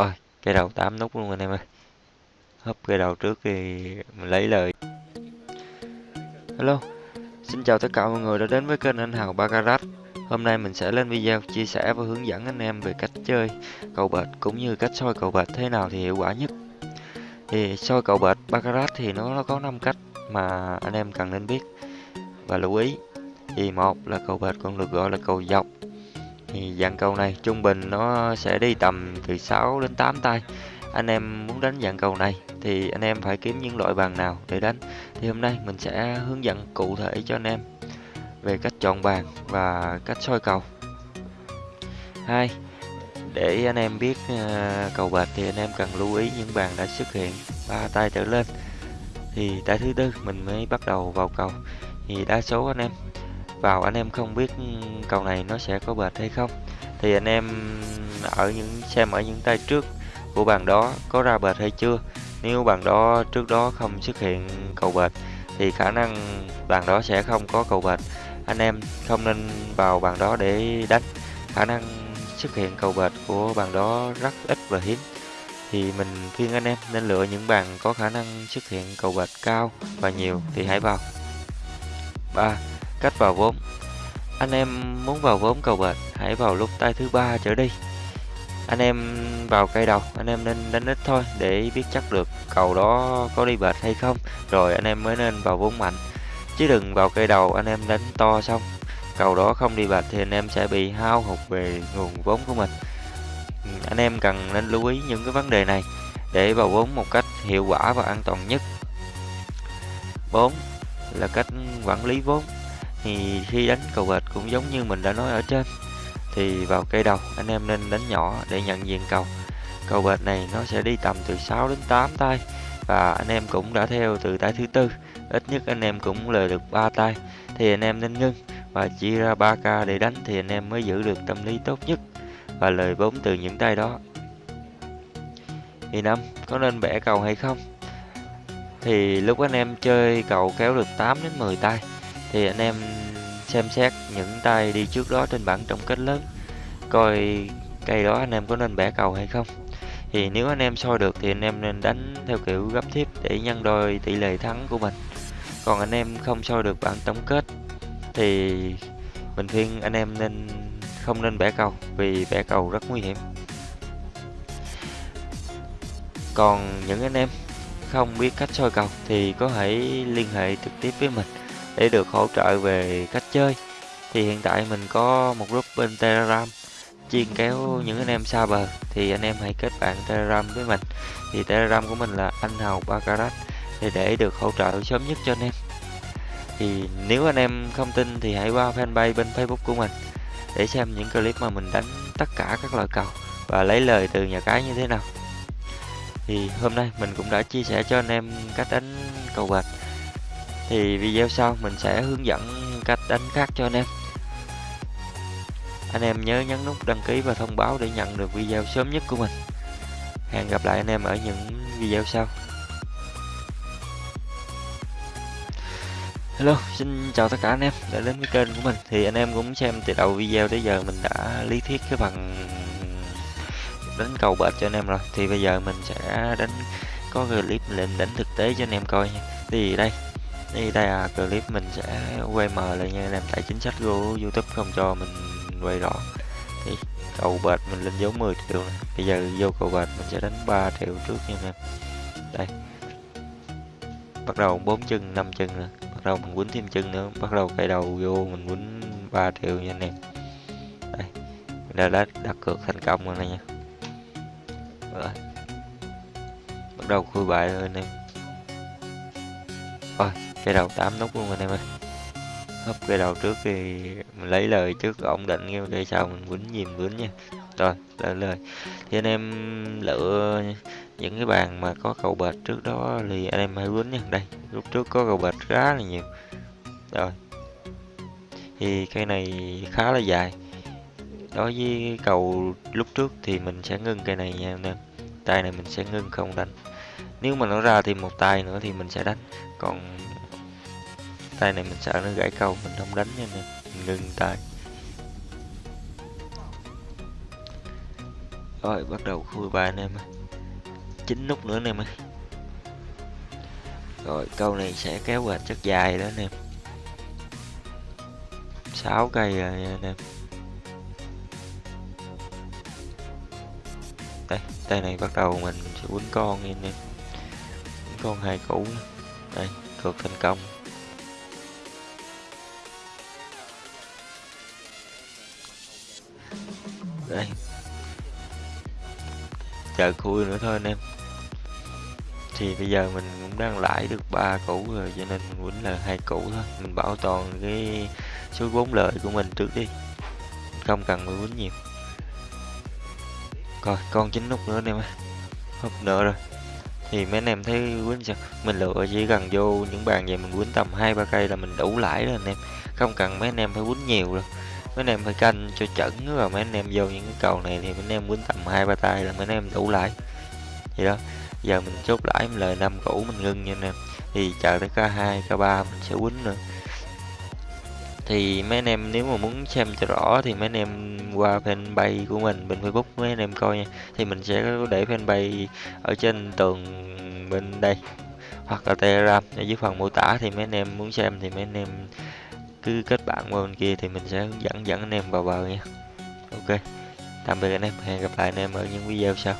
Rồi, cây đầu 8 nút luôn anh em ơi. Hấp cây đầu trước thì mình lấy lời. Hello, xin chào tất cả mọi người đã đến với kênh anh Hào Baccarat. Hôm nay mình sẽ lên video chia sẻ và hướng dẫn anh em về cách chơi cầu bệt cũng như cách soi cầu bệt thế nào thì hiệu quả nhất. Thì soi cầu bệt Baccarat thì nó, nó có 5 cách mà anh em cần nên biết và lưu ý. Thì một là cầu bệt còn được gọi là cầu dọc. Thì dạng cầu này trung bình nó sẽ đi tầm từ 6 đến 8 tay. Anh em muốn đánh dạng cầu này thì anh em phải kiếm những loại bàn nào để đánh. Thì hôm nay mình sẽ hướng dẫn cụ thể cho anh em về cách chọn bàn và cách soi cầu. Hai, để anh em biết uh, cầu bệt thì anh em cần lưu ý những bàn đã xuất hiện ba tay trở lên. Thì tay thứ tư mình mới bắt đầu vào cầu. Thì đa số anh em vào anh em không biết cầu này nó sẽ có bệt hay không. Thì anh em ở những, xem ở những tay trước của bàn đó có ra bệt hay chưa. Nếu bàn đó, trước đó không xuất hiện cầu bệt thì khả năng bàn đó sẽ không có cầu bệt anh em không nên vào bàn đó để đánh khả năng xuất hiện cầu bệt của bàn đó rất ít và hiếm thì mình khuyên anh em nên lựa những bàn có khả năng xuất hiện cầu bệt cao và nhiều thì hãy vào 3. Cách vào vốn. Anh em muốn vào vốn cầu bệt hãy vào lúc tay thứ ba trở đi. Anh em vào cây đầu, anh em nên đánh ít thôi để biết chắc được cầu đó có đi bệt hay không. Rồi anh em mới nên vào vốn mạnh. Chứ đừng vào cây đầu, anh em đánh to xong, cầu đó không đi bệt thì anh em sẽ bị hao hụt về nguồn vốn của mình. Anh em cần nên lưu ý những cái vấn đề này để vào vốn một cách hiệu quả và an toàn nhất. 4 là cách quản lý vốn thì khi đánh cầu bệt cũng giống như mình đã nói ở trên, thì vào cây đầu anh em nên đánh nhỏ để nhận diện cầu. Cầu bệt này nó sẽ đi tầm từ 6 đến 8 tay và anh em cũng đã theo từ tay thứ tư, ít nhất anh em cũng lời được ba tay. Thì anh em nên ngưng và chia ra 3 ca để đánh thì anh em mới giữ được tâm lý tốt nhất và lời vốn từ những tay đó. Thì năm, có nên bẻ cầu hay không? Thì lúc anh em chơi cầu kéo được 8 đến 10 tay thì anh em xem xét những tay đi trước đó trên bảng tổng kết lớn, coi cây đó anh em có nên bẻ cầu hay không. Thì nếu anh em soi được thì anh em nên đánh theo kiểu gấp tiếp để nhân đôi tỷ lệ thắng của mình. Còn anh em không soi được bảng tổng kết thì mình khuyên anh em nên không nên bẻ cầu vì bẻ cầu rất nguy hiểm. Còn những anh em không biết cách soi cầu thì có thể liên hệ trực tiếp với mình để được hỗ trợ về cách chơi. Thì hiện tại mình có một group bên telegram chuyên kéo những anh em xa bờ. Thì anh em hãy kết bạn telegram với mình. Thì telegram của mình là anh hào baccarat thì để được hỗ trợ sớm nhất cho anh em. Thì nếu anh em không tin thì hãy qua fanpage bên facebook của mình để xem những clip mà mình đánh tất cả các loại cầu và lấy lời từ nhà cái như thế nào. Thì hôm nay mình cũng đã chia sẻ cho anh em cách đánh cầu bạch thì video sau mình sẽ hướng dẫn cách đánh khác cho anh em. Anh em nhớ nhấn nút đăng ký và thông báo để nhận được video sớm nhất của mình. Hẹn gặp lại anh em ở những video sau. Hello, xin chào tất cả anh em đã đến với kênh của mình. Thì anh em cũng xem từ đầu video tới giờ mình đã lý thuyết cái bằng đánh cầu bệt cho anh em rồi. Thì bây giờ mình sẽ đánh có clip lên đánh thực tế cho anh em coi nha. Thì đây, đây, đây là clip mình sẽ quay mờ lại nha làm Tại chính sách của Youtube không cho mình quay rõ. Thì cầu bệt mình lên dấu 10 triệu này Bây giờ vô cầu bệt mình sẽ đánh 3 triệu trước nha anh em. Đây. Bắt đầu bốn chân, năm chân nữa bắt đầu mình quýnh thêm chân nữa. Bắt đầu cây đầu vô mình quýnh 3 triệu nha anh em. Đây. Mình đã đặt, đặt cược thành công rồi này nha. Rồi. Bắt đầu khui bài rồi anh em. Rồi cây đầu 8 nút luôn anh em ơi. Hấp cây đầu trước thì mình lấy lời trước ổn định nghe cây sau mình quýnh nhìn quýnh nha. Rồi lời lời. Thì anh em lựa những cái bàn mà có cầu bệt trước đó thì anh em hãy quýnh nha. Đây lúc trước có cầu bệt khá là nhiều. Rồi. Thì cây này khá là dài. Đối với cầu lúc trước thì mình sẽ ngưng cây này nha anh em. Tay này mình sẽ ngưng không đánh. Nếu mà nó ra thêm một tay nữa thì mình sẽ đánh. Còn tay này mình sợ nó gãy câu, mình không đánh nha nè mình ngừng tay. Rồi, bắt đầu khui ba anh em ơi. Chín nút nữa anh em ơi. Rồi, câu này sẽ kéo về chất dài đó anh em. 6 cây rồi nha anh em. Đây, tay này bắt đầu mình sẽ quấn con nha anh em. Quấn con hai củ. Đây, cược thành công. Đây. Chờ khui nữa thôi anh em. Thì bây giờ mình cũng đang lãi được ba củ rồi, cho nên mình quýnh là hai củ thôi. Mình bảo toàn cái số vốn lời của mình trước đi. Không cần phải quýnh nhiều. Coi, con chín nút nữa anh em ơi. Húp nữa rồi. Thì mấy anh em thấy quýnh sao? Mình lựa chỉ cần vô những bàn vậy mình quýnh tầm hai ba cây là mình đủ lãi rồi anh em. Không cần mấy anh em phải quýnh nhiều rồi mấy anh em phải canh cho chuẩn và mấy anh em vô những cái cầu này thì mấy anh em quýnh tầm hai ba tay là mấy anh em đủ lại. vậy đó. Giờ mình chốt lãi mình lời năm cũ mình ngưng nha anh em. Thì chờ tới K2, K3 mình sẽ quýnh nữa. Thì mấy anh em nếu mà muốn xem cho rõ thì mấy anh em qua fanpage của mình bên Facebook mấy anh em coi nha. Thì mình sẽ để fanpage ở trên tường bên đây hoặc là telegram. Ở dưới phần mô tả thì mấy anh em muốn xem thì mấy anh em cứ kết bạn qua bên kia thì mình sẽ hướng dẫn dẫn anh em vào bờ nha. Ok, tạm biệt anh em, hẹn gặp lại anh em ở những video sau.